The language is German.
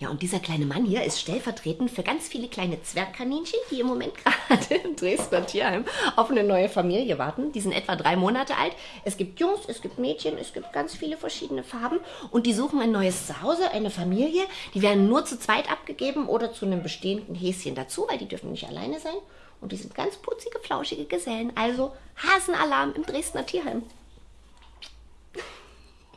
Ja, und dieser kleine Mann hier ist stellvertretend für ganz viele kleine Zwergkaninchen, die im Moment gerade im Dresdner Tierheim auf eine neue Familie warten. Die sind etwa drei Monate alt. Es gibt Jungs, es gibt Mädchen, es gibt ganz viele verschiedene Farben und die suchen ein neues Zuhause, eine Familie. Die werden nur zu zweit abgegeben oder zu einem bestehenden Häschen dazu, weil die dürfen nicht alleine sein. Und die sind ganz putzige, flauschige Gesellen. Also Hasenalarm im Dresdner Tierheim.